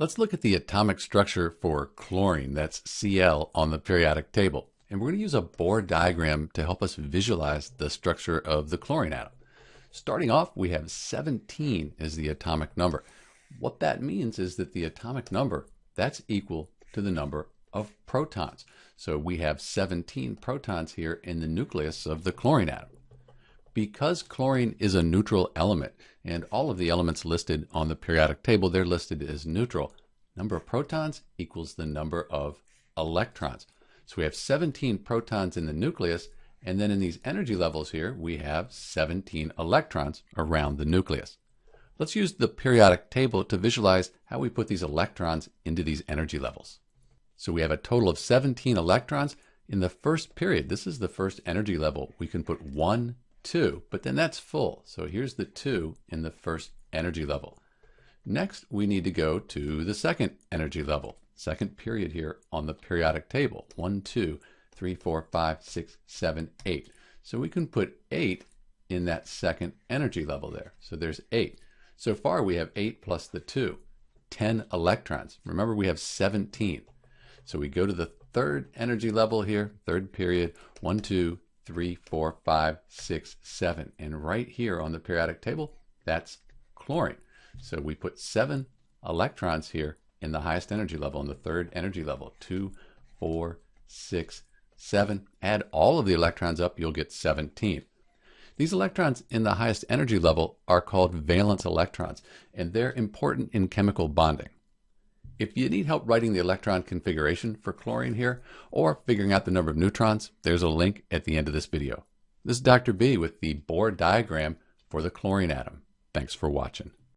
Let's look at the atomic structure for chlorine, that's Cl, on the periodic table. And we're going to use a Bohr diagram to help us visualize the structure of the chlorine atom. Starting off, we have 17 as the atomic number. What that means is that the atomic number, that's equal to the number of protons. So we have 17 protons here in the nucleus of the chlorine atom. Because chlorine is a neutral element, and all of the elements listed on the periodic table, they're listed as neutral, number of protons equals the number of electrons. So we have 17 protons in the nucleus, and then in these energy levels here, we have 17 electrons around the nucleus. Let's use the periodic table to visualize how we put these electrons into these energy levels. So we have a total of 17 electrons in the first period. This is the first energy level. We can put one 2, but then that's full. So here's the 2 in the first energy level. Next, we need to go to the second energy level, second period here on the periodic table. 1, 2, 3, 4, 5, 6, 7, 8. So we can put 8 in that second energy level there. So there's 8. So far we have 8 plus the 2, 10 electrons. Remember we have 17. So we go to the third energy level here, third period, 1, 2, three, four, five, six, seven. And right here on the periodic table, that's chlorine. So we put seven electrons here in the highest energy level, in the third energy level. Two, four, six, seven. Add all of the electrons up, you'll get 17. These electrons in the highest energy level are called valence electrons, and they're important in chemical bonding. If you need help writing the electron configuration for chlorine here, or figuring out the number of neutrons, there's a link at the end of this video. This is Dr. B with the Bohr diagram for the chlorine atom. Thanks for watching.